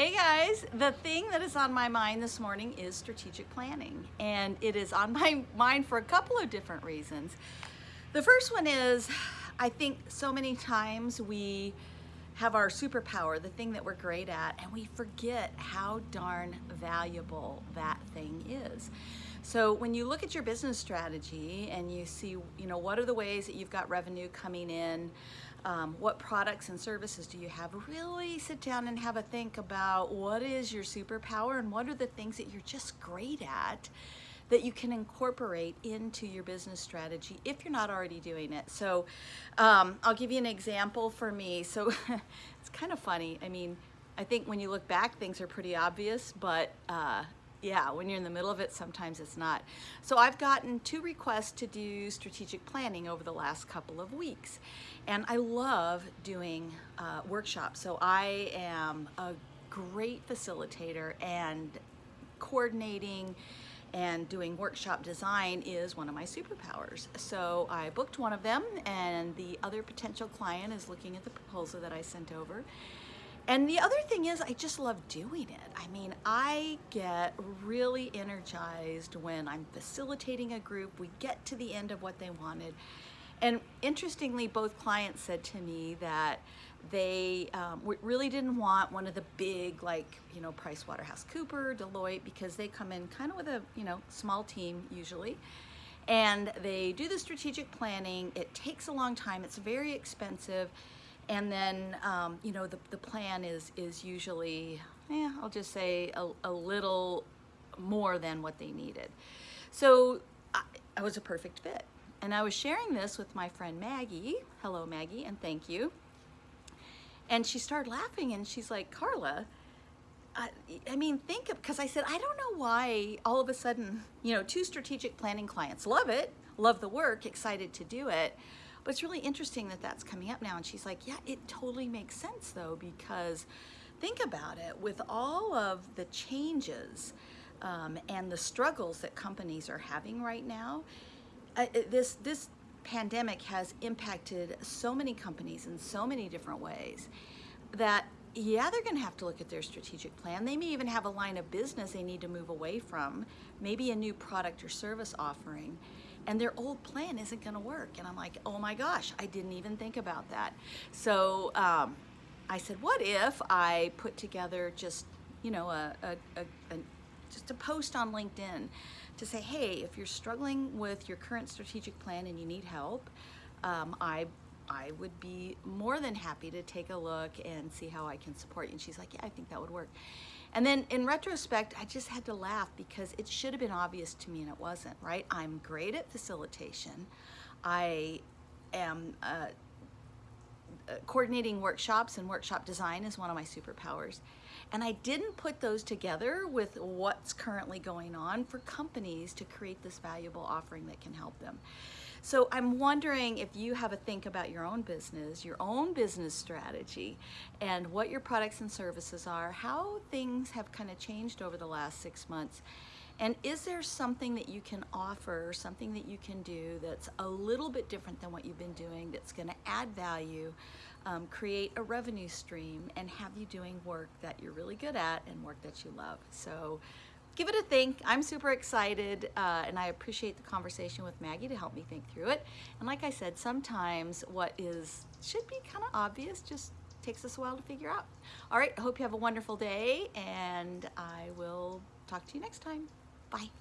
Hey guys, the thing that is on my mind this morning is strategic planning, and it is on my mind for a couple of different reasons. The first one is I think so many times we have our superpower, the thing that we're great at, and we forget how darn valuable that thing is. So when you look at your business strategy and you see, you know, what are the ways that you've got revenue coming in, um, what products and services do you have, really sit down and have a think about what is your superpower and what are the things that you're just great at that you can incorporate into your business strategy if you're not already doing it. So um, I'll give you an example for me. So it's kind of funny. I mean, I think when you look back, things are pretty obvious, but uh, yeah, when you're in the middle of it, sometimes it's not. So I've gotten two requests to do strategic planning over the last couple of weeks. And I love doing uh, workshops. So I am a great facilitator and coordinating and doing workshop design is one of my superpowers. So I booked one of them and the other potential client is looking at the proposal that I sent over and the other thing is I just love doing it. I mean, I get really energized when I'm facilitating a group, we get to the end of what they wanted. And interestingly, both clients said to me that they um, really didn't want one of the big, like, you know, Price Waterhouse Cooper, Deloitte, because they come in kind of with a, you know, small team usually. And they do the strategic planning. It takes a long time. It's very expensive and then, um, you know, the, the plan is, is usually, eh, I'll just say a, a little more than what they needed. So I, I was a perfect fit. And I was sharing this with my friend Maggie. Hello, Maggie, and thank you. And she started laughing and she's like, Carla, I, I mean, think of, because I said, I don't know why all of a sudden, you know, two strategic planning clients love it, love the work, excited to do it. But it's really interesting that that's coming up now. And she's like, yeah, it totally makes sense though, because think about it, with all of the changes um, and the struggles that companies are having right now, uh, this, this pandemic has impacted so many companies in so many different ways that yeah, they're going to have to look at their strategic plan. They may even have a line of business they need to move away from, maybe a new product or service offering and their old plan isn't going to work. And I'm like, oh my gosh, I didn't even think about that. So um, I said, what if I put together just, you know, a, a, a, a just a post on LinkedIn to say, hey, if you're struggling with your current strategic plan and you need help, um, I I would be more than happy to take a look and see how I can support you. And she's like, yeah, I think that would work. And then in retrospect, I just had to laugh because it should have been obvious to me and it wasn't, right? I'm great at facilitation. I am Uh, coordinating workshops and workshop design is one of my superpowers. And I didn't put those together with what's currently going on for companies to create this valuable offering that can help them. So I'm wondering if you have a think about your own business, your own business strategy, and what your products and services are, how things have kind of changed over the last six months. And is there something that you can offer, something that you can do that's a little bit different than what you've been doing that's gonna add value, um, create a revenue stream, and have you doing work that you're really good at and work that you love? So give it a think. I'm super excited uh, and I appreciate the conversation with Maggie to help me think through it. And like I said, sometimes what is should be kind of obvious just takes us a while to figure out. All right, I hope you have a wonderful day and I will talk to you next time. Bye.